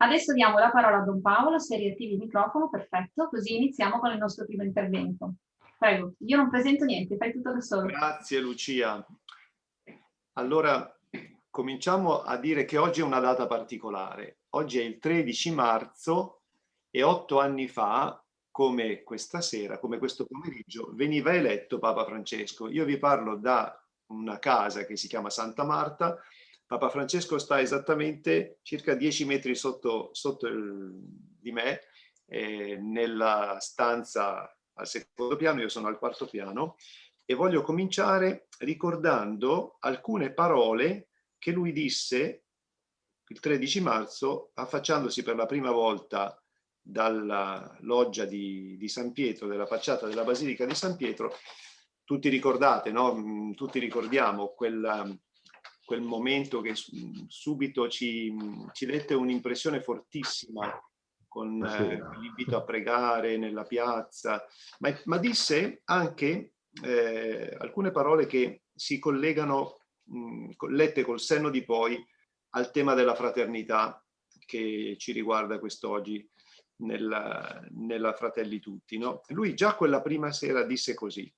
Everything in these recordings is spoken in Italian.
Adesso diamo la parola a Don Paolo, se riattivi il microfono, perfetto, così iniziamo con il nostro primo intervento. Prego, io non presento niente, fai tutto da solo. Grazie Lucia. Allora, cominciamo a dire che oggi è una data particolare. Oggi è il 13 marzo e otto anni fa, come questa sera, come questo pomeriggio, veniva eletto Papa Francesco. Io vi parlo da una casa che si chiama Santa Marta. Papa Francesco sta esattamente circa 10 metri sotto, sotto il, di me, eh, nella stanza al secondo piano, io sono al quarto piano, e voglio cominciare ricordando alcune parole che lui disse il 13 marzo, affacciandosi per la prima volta dalla loggia di, di San Pietro, della facciata della Basilica di San Pietro. Tutti ricordate, no? Mm, tutti ricordiamo quel, quel momento che subito ci, ci dette un'impressione fortissima con eh, l'invito a pregare nella piazza, ma, ma disse anche eh, alcune parole che si collegano, mh, lette col senno di poi, al tema della fraternità che ci riguarda quest'oggi nella, nella Fratelli Tutti. No? Lui già quella prima sera disse così,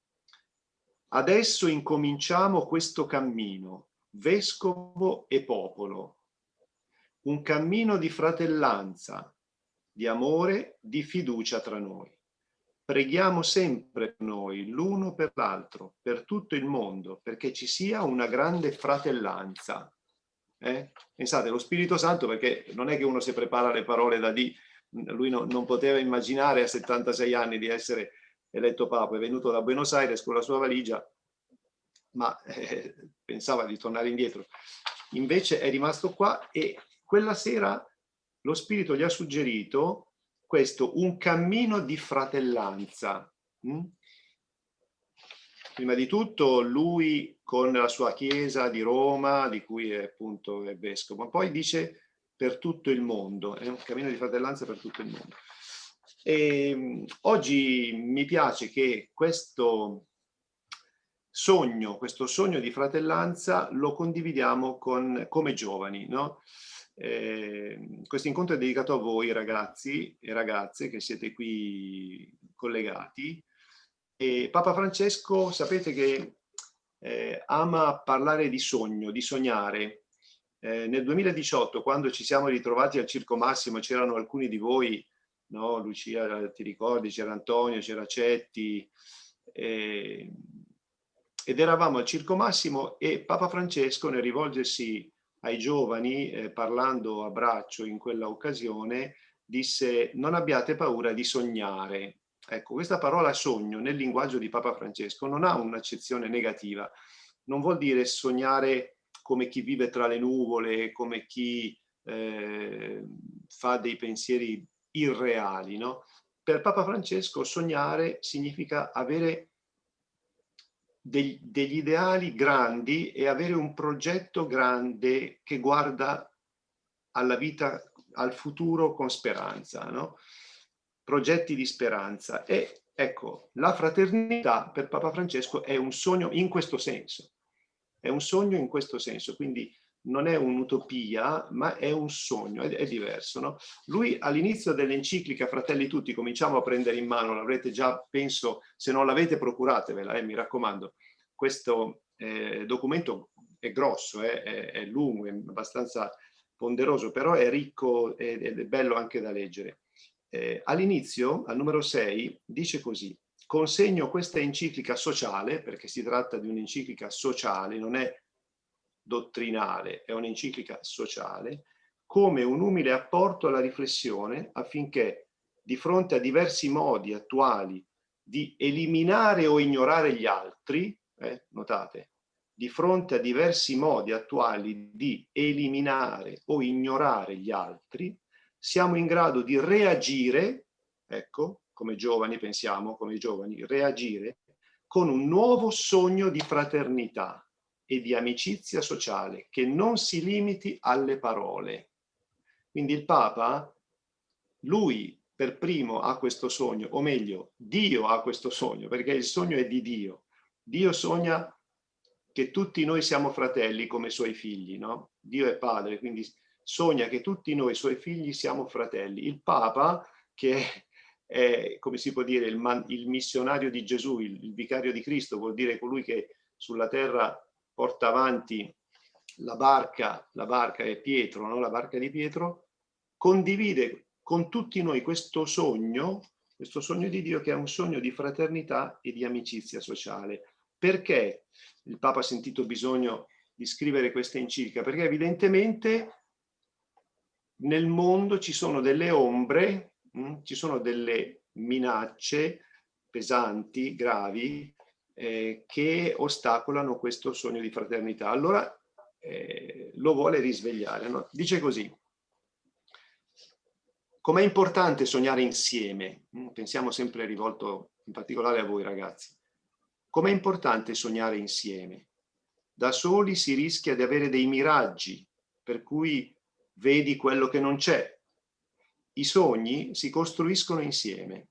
adesso incominciamo questo cammino, vescovo e popolo, un cammino di fratellanza, di amore, di fiducia tra noi. Preghiamo sempre noi, l'uno per l'altro, per tutto il mondo, perché ci sia una grande fratellanza. Eh? Pensate, lo Spirito Santo, perché non è che uno si prepara le parole da di, lui no, non poteva immaginare a 76 anni di essere eletto Papa, è venuto da Buenos Aires con la sua valigia, ma eh, pensava di tornare indietro. Invece è rimasto qua e quella sera lo Spirito gli ha suggerito questo, un cammino di fratellanza. Mm? Prima di tutto lui con la sua chiesa di Roma, di cui è appunto è vescovo, ma poi dice per tutto il mondo, è un cammino di fratellanza per tutto il mondo. E, mm, oggi mi piace che questo sogno, questo sogno di fratellanza lo condividiamo con, come giovani, no? Eh, questo incontro è dedicato a voi ragazzi e ragazze che siete qui collegati. E Papa Francesco sapete che eh, ama parlare di sogno, di sognare. Eh, nel 2018 quando ci siamo ritrovati al Circo Massimo c'erano alcuni di voi, no? Lucia ti ricordi, c'era Antonio, c'era Cetti, eh, ed eravamo al Circo Massimo e Papa Francesco nel rivolgersi ai giovani, eh, parlando a braccio in quella occasione, disse non abbiate paura di sognare. Ecco, questa parola sogno nel linguaggio di Papa Francesco non ha un'accezione negativa, non vuol dire sognare come chi vive tra le nuvole, come chi eh, fa dei pensieri irreali. No? Per Papa Francesco sognare significa avere degli, degli ideali grandi e avere un progetto grande che guarda alla vita, al futuro con speranza, no? progetti di speranza. E ecco, la fraternità per Papa Francesco è un sogno in questo senso, è un sogno in questo senso, quindi non è un'utopia, ma è un sogno, è, è diverso. No? Lui all'inizio dell'enciclica Fratelli Tutti, cominciamo a prendere in mano, l'avrete già, penso, se non l'avete procuratevela, eh, mi raccomando. Questo eh, documento è grosso, eh, è, è, lungo, è abbastanza ponderoso, però è ricco ed è bello anche da leggere. Eh, all'inizio, al numero 6, dice così, consegno questa enciclica sociale, perché si tratta di un'enciclica sociale, non è dottrinale, è un'enciclica sociale, come un umile apporto alla riflessione affinché di fronte a diversi modi attuali di eliminare o ignorare gli altri, eh, notate, di fronte a diversi modi attuali di eliminare o ignorare gli altri, siamo in grado di reagire, ecco, come giovani pensiamo, come giovani, reagire con un nuovo sogno di fraternità, e di amicizia sociale che non si limiti alle parole. Quindi il Papa, lui per primo ha questo sogno, o meglio, Dio ha questo sogno, perché il sogno è di Dio. Dio sogna che tutti noi siamo fratelli come suoi figli, no? Dio è padre, quindi sogna che tutti noi suoi figli siamo fratelli. Il Papa, che è, come si può dire, il, man, il missionario di Gesù, il, il vicario di Cristo, vuol dire colui che sulla terra porta avanti la barca, la barca è Pietro, no? la barca di Pietro, condivide con tutti noi questo sogno, questo sogno di Dio che è un sogno di fraternità e di amicizia sociale. Perché il Papa ha sentito bisogno di scrivere questa enciclica? Perché evidentemente nel mondo ci sono delle ombre, mh? Mm, ci sono delle minacce pesanti, gravi, eh, che ostacolano questo sogno di fraternità. Allora eh, lo vuole risvegliare. No? Dice così, com'è importante sognare insieme, mm, pensiamo sempre rivolto in particolare a voi ragazzi, com'è importante sognare insieme. Da soli si rischia di avere dei miraggi, per cui vedi quello che non c'è. I sogni si costruiscono insieme.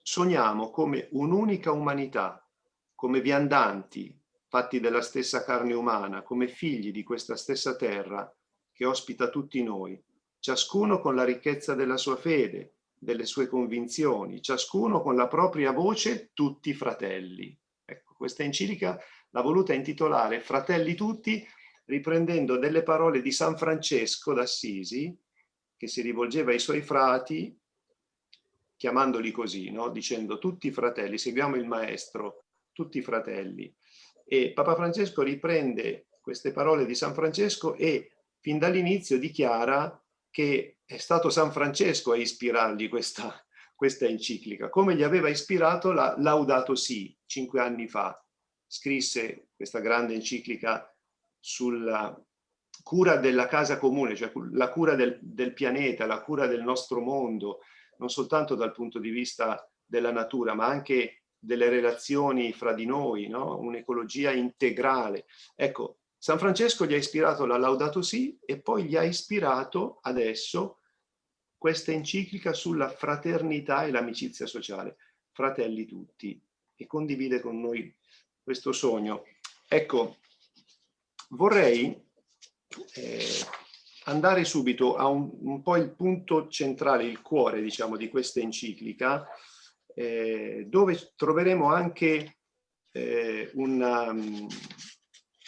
Sogniamo come un'unica umanità, come viandanti, fatti della stessa carne umana, come figli di questa stessa terra che ospita tutti noi, ciascuno con la ricchezza della sua fede, delle sue convinzioni, ciascuno con la propria voce, tutti fratelli. Ecco, questa enciclica l'ha voluta intitolare Fratelli tutti, riprendendo delle parole di San Francesco d'Assisi, che si rivolgeva ai suoi frati, chiamandoli così, no? dicendo tutti fratelli, seguiamo il maestro, tutti fratelli. E Papa Francesco riprende queste parole di San Francesco e fin dall'inizio dichiara che è stato San Francesco a ispirargli questa, questa enciclica, come gli aveva ispirato la Laudato Si, cinque anni fa. Scrisse questa grande enciclica sulla cura della casa comune, cioè la cura del, del pianeta, la cura del nostro mondo, non soltanto dal punto di vista della natura, ma anche delle relazioni fra di noi, no? un'ecologia integrale. Ecco, San Francesco gli ha ispirato la Laudato Si e poi gli ha ispirato adesso questa enciclica sulla fraternità e l'amicizia sociale, fratelli tutti, e condivide con noi questo sogno. Ecco, vorrei eh, andare subito a un, un po' il punto centrale, il cuore, diciamo, di questa enciclica, eh, dove troveremo anche eh, una, um,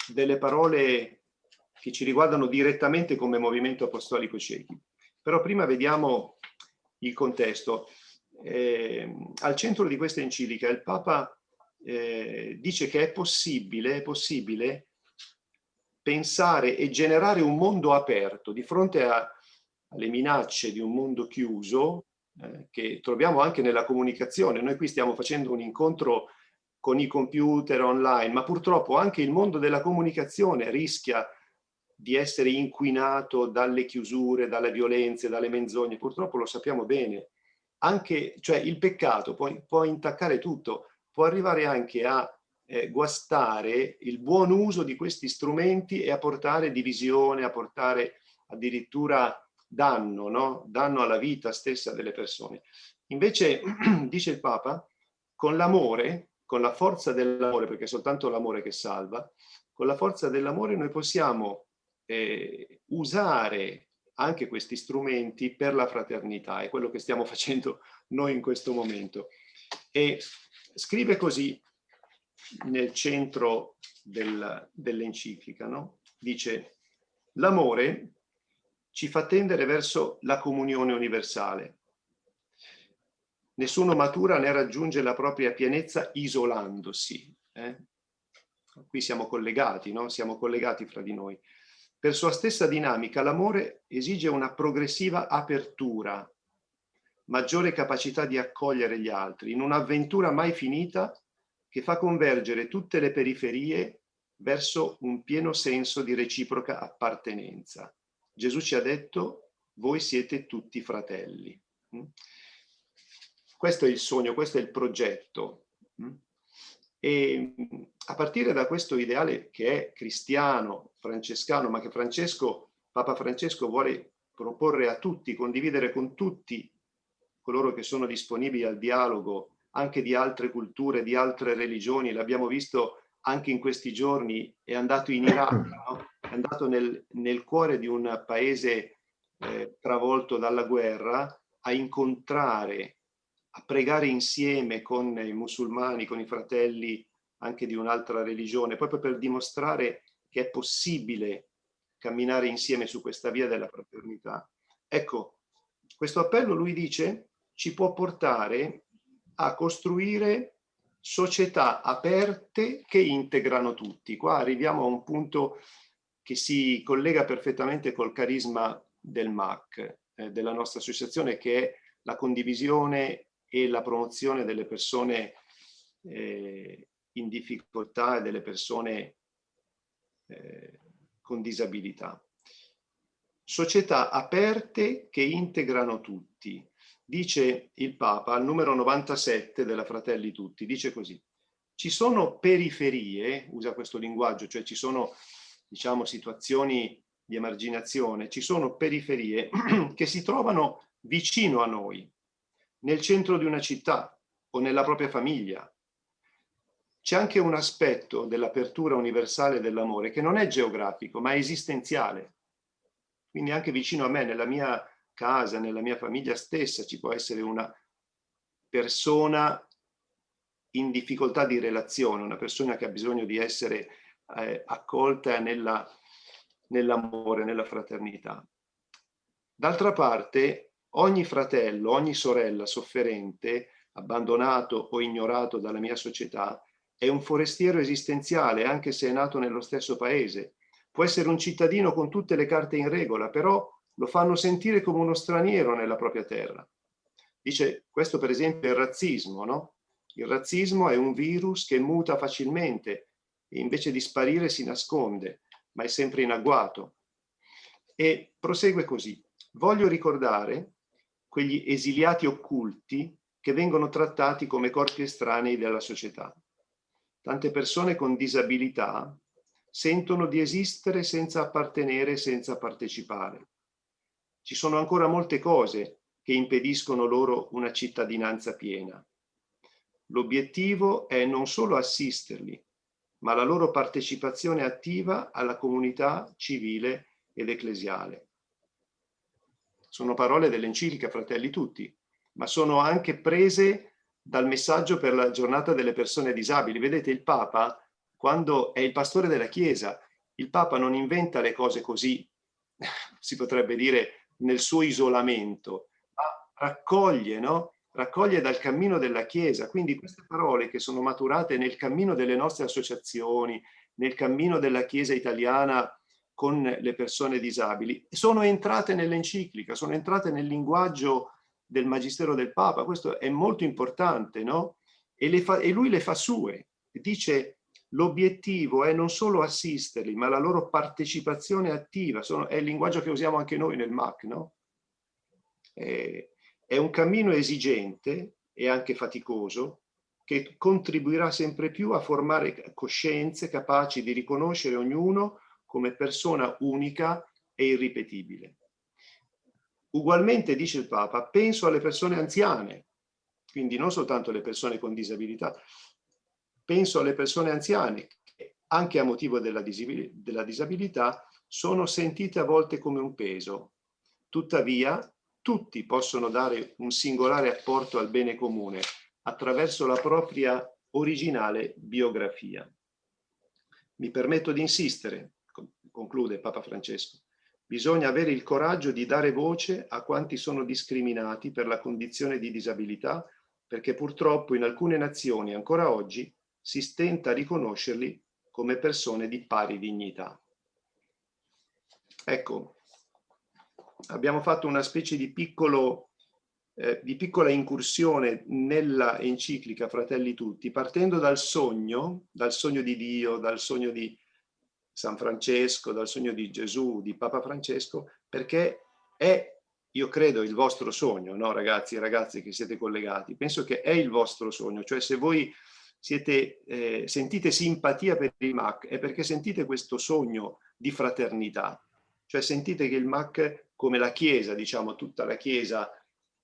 delle parole che ci riguardano direttamente come movimento apostolico ciechi. Però prima vediamo il contesto. Eh, al centro di questa enciclica il Papa eh, dice che è possibile, è possibile pensare e generare un mondo aperto di fronte a, alle minacce di un mondo chiuso eh, che troviamo anche nella comunicazione. Noi qui stiamo facendo un incontro con i computer online, ma purtroppo anche il mondo della comunicazione rischia di essere inquinato dalle chiusure, dalle violenze, dalle menzogne. Purtroppo lo sappiamo bene. Anche, cioè il peccato può, può intaccare tutto, può arrivare anche a eh, guastare il buon uso di questi strumenti e a portare divisione, a portare addirittura danno, no? danno alla vita stessa delle persone. Invece, dice il Papa, con l'amore, con la forza dell'amore, perché è soltanto l'amore che salva, con la forza dell'amore noi possiamo eh, usare anche questi strumenti per la fraternità, è quello che stiamo facendo noi in questo momento. E scrive così nel centro del, dell'enciclica, no? dice l'amore ci fa tendere verso la comunione universale. Nessuno matura né raggiunge la propria pienezza isolandosi. Eh? Qui siamo collegati, no? siamo collegati fra di noi. Per sua stessa dinamica l'amore esige una progressiva apertura, maggiore capacità di accogliere gli altri, in un'avventura mai finita che fa convergere tutte le periferie verso un pieno senso di reciproca appartenenza. Gesù ci ha detto, voi siete tutti fratelli. Mm? Questo è il sogno, questo è il progetto. Mm? E a partire da questo ideale che è cristiano, francescano, ma che Francesco, Papa Francesco vuole proporre a tutti, condividere con tutti coloro che sono disponibili al dialogo anche di altre culture, di altre religioni, l'abbiamo visto anche in questi giorni, è andato in Iraq, no? È andato nel, nel cuore di un paese eh, travolto dalla guerra a incontrare, a pregare insieme con i musulmani, con i fratelli anche di un'altra religione, proprio per dimostrare che è possibile camminare insieme su questa via della fraternità. Ecco, questo appello, lui dice, ci può portare a costruire società aperte che integrano tutti. Qua arriviamo a un punto che si collega perfettamente col carisma del MAC, eh, della nostra associazione, che è la condivisione e la promozione delle persone eh, in difficoltà e delle persone eh, con disabilità. Società aperte che integrano tutti. Dice il Papa al numero 97 della Fratelli Tutti, dice così, ci sono periferie, usa questo linguaggio, cioè ci sono diciamo, situazioni di emarginazione, ci sono periferie che si trovano vicino a noi, nel centro di una città o nella propria famiglia. C'è anche un aspetto dell'apertura universale dell'amore che non è geografico, ma è esistenziale. Quindi anche vicino a me, nella mia casa, nella mia famiglia stessa, ci può essere una persona in difficoltà di relazione, una persona che ha bisogno di essere eh, accolta nell'amore, nella fraternità. D'altra parte, ogni fratello, ogni sorella sofferente, abbandonato o ignorato dalla mia società, è un forestiero esistenziale, anche se è nato nello stesso paese. Può essere un cittadino con tutte le carte in regola, però lo fanno sentire come uno straniero nella propria terra. Dice, questo per esempio è il razzismo, no? Il razzismo è un virus che muta facilmente, invece di sparire si nasconde, ma è sempre in agguato. E prosegue così. Voglio ricordare quegli esiliati occulti che vengono trattati come corpi estranei della società. Tante persone con disabilità sentono di esistere senza appartenere, senza partecipare. Ci sono ancora molte cose che impediscono loro una cittadinanza piena. L'obiettivo è non solo assisterli, ma la loro partecipazione attiva alla comunità civile ed ecclesiale. Sono parole dell'enciclica Fratelli Tutti, ma sono anche prese dal messaggio per la giornata delle persone disabili. Vedete, il Papa, quando è il pastore della Chiesa, il Papa non inventa le cose così, si potrebbe dire, nel suo isolamento, ma raccoglie, no? Raccoglie dal cammino della Chiesa. Quindi queste parole che sono maturate nel cammino delle nostre associazioni, nel cammino della Chiesa italiana con le persone disabili, sono entrate nell'enciclica, sono entrate nel linguaggio del Magistero del Papa. Questo è molto importante, no? E, fa, e lui le fa sue. Dice l'obiettivo è non solo assisterli, ma la loro partecipazione attiva. Sono, è il linguaggio che usiamo anche noi nel MAC, no? E, è un cammino esigente e anche faticoso che contribuirà sempre più a formare coscienze capaci di riconoscere ognuno come persona unica e irripetibile. Ugualmente, dice il Papa, penso alle persone anziane, quindi non soltanto alle persone con disabilità, penso alle persone anziane che anche a motivo della, della disabilità sono sentite a volte come un peso. Tuttavia, tutti possono dare un singolare apporto al bene comune attraverso la propria originale biografia. Mi permetto di insistere, conclude Papa Francesco, bisogna avere il coraggio di dare voce a quanti sono discriminati per la condizione di disabilità, perché purtroppo in alcune nazioni ancora oggi si stenta a riconoscerli come persone di pari dignità. Ecco, abbiamo fatto una specie di, piccolo, eh, di piccola incursione nella enciclica Fratelli Tutti, partendo dal sogno, dal sogno di Dio, dal sogno di San Francesco, dal sogno di Gesù, di Papa Francesco, perché è, io credo, il vostro sogno, no ragazzi e ragazze che siete collegati, penso che è il vostro sogno, cioè se voi siete, eh, sentite simpatia per il MAC è perché sentite questo sogno di fraternità, cioè sentite che il MAC, come la Chiesa, diciamo tutta la Chiesa,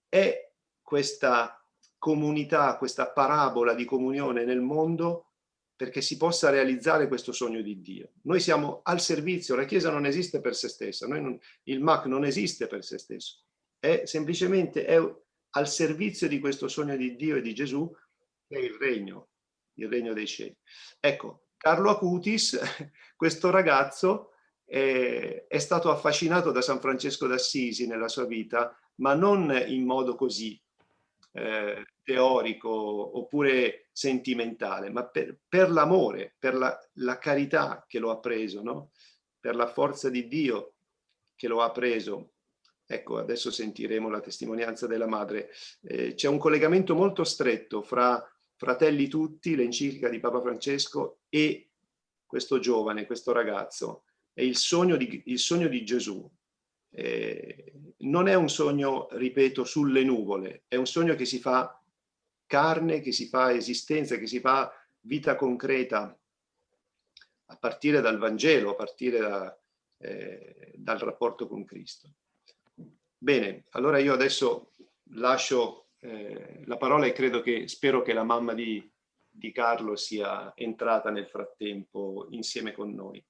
è questa comunità, questa parabola di comunione nel mondo perché si possa realizzare questo sogno di Dio. Noi siamo al servizio, la Chiesa non esiste per se stessa, non, il MAC non esiste per se stesso, è semplicemente è al servizio di questo sogno di Dio e di Gesù, che è il regno, il regno dei cieli. Ecco, Carlo Acutis, questo ragazzo, eh, è stato affascinato da San Francesco d'Assisi nella sua vita, ma non in modo così eh, teorico oppure sentimentale, ma per, per l'amore, per la, la, carità che lo ha preso, no? per la forza di Dio che lo ha preso. Ecco, adesso sentiremo la testimonianza della madre. Eh, C'è un collegamento molto stretto fra Fratelli Tutti, l'enciclica di Papa Francesco, e questo giovane, questo ragazzo. È il sogno di, il sogno di Gesù, eh, non è un sogno, ripeto, sulle nuvole, è un sogno che si fa carne, che si fa esistenza, che si fa vita concreta a partire dal Vangelo, a partire da, eh, dal rapporto con Cristo. Bene, allora io adesso lascio eh, la parola e credo che, spero che la mamma di, di Carlo sia entrata nel frattempo insieme con noi.